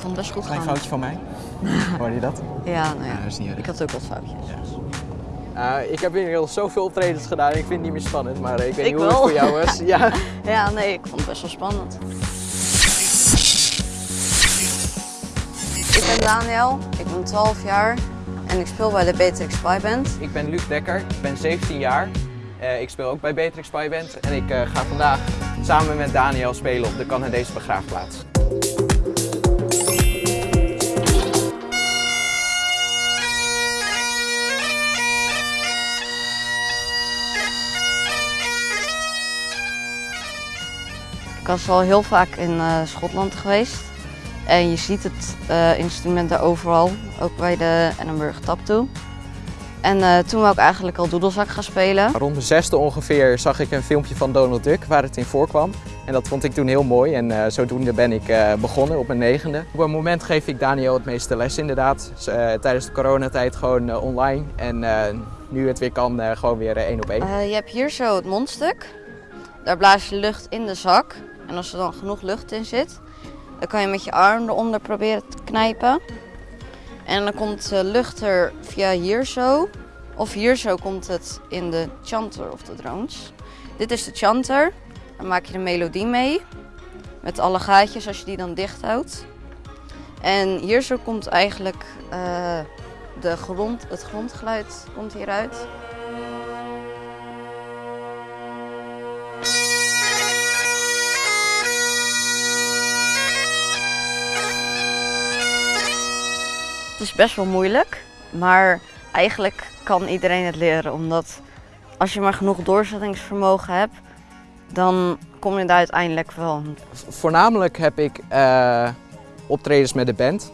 vond het best goed Klein gaan. foutje van mij. Hoorde je dat? Ja, nou ja. Ja, dat is niet ik had ook wat foutjes. Uh, ik heb inmiddels zoveel optredens gedaan. Ik vind het niet meer spannend, maar ik weet Ik niet hoe het voor jou was. ja. Ja, nee, ik vond het best wel spannend. Ik ben Daniel, ik ben 12 jaar en ik speel bij de Beatrix Spy Band. Ik ben Luc Dekker, ik ben 17 jaar. Uh, ik speel ook bij Beatrix Spy Band en ik uh, ga vandaag samen met Daniel spelen op de Canadese begraafplaats. Was al heel vaak in uh, Schotland geweest. En je ziet het uh, instrument daar overal, ook bij de Edinburgh Tap Toe. En uh, toen wou ik eigenlijk al doedelzak gaan spelen. Rond de zesde ongeveer zag ik een filmpje van Donald Duck waar het in voorkwam. En dat vond ik toen heel mooi en uh, zodoende ben ik uh, begonnen op mijn negende. Op een moment geef ik Daniel het meeste les inderdaad. Dus, tijdens de coronatijd gewoon online en nu het weer kan gewoon weer één op één. je hebt hier zo het mondstuk. Daar blaas je lucht in de zak. En als er dan genoeg lucht in zit, dan kan je met je arm eronder proberen te knijpen. En dan komt de lucht er via hier zo. Of hier zo komt het in de chanter of de drones. Dit is de chanter. Dan maak je de melodie mee. Met alle gaatjes als je die dan dicht houdt. En hier zo komt eigenlijk uh, de grond, het grondgeluid komt hieruit. Is best wel moeilijk, maar eigenlijk kan iedereen het leren. Omdat als je maar genoeg doorzettingsvermogen hebt, dan kom je daar uiteindelijk wel. Voornamelijk heb ik uh, optredens met de band.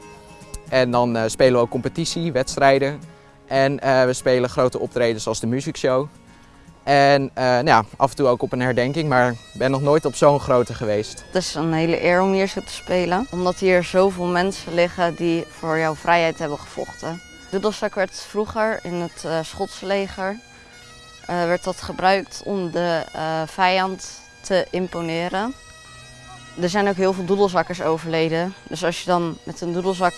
En dan uh, spelen we ook competitie, wedstrijden. En uh, we spelen grote optredens als de muziekshow. En nou ja, af en toe ook op een herdenking, maar ben nog nooit op zo'n grote geweest. Het is een hele eer om hier zo te spelen, omdat hier zoveel mensen liggen die voor jouw vrijheid hebben gevochten. Doedelzak werd vroeger in het uh, Schotse leger uh, werd dat gebruikt om de vijand te imponeren. Er zijn ook heel veel doedelzakkers overleden, dus als je dan met een doedelzak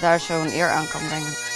daar zo een eer aan kan brengen.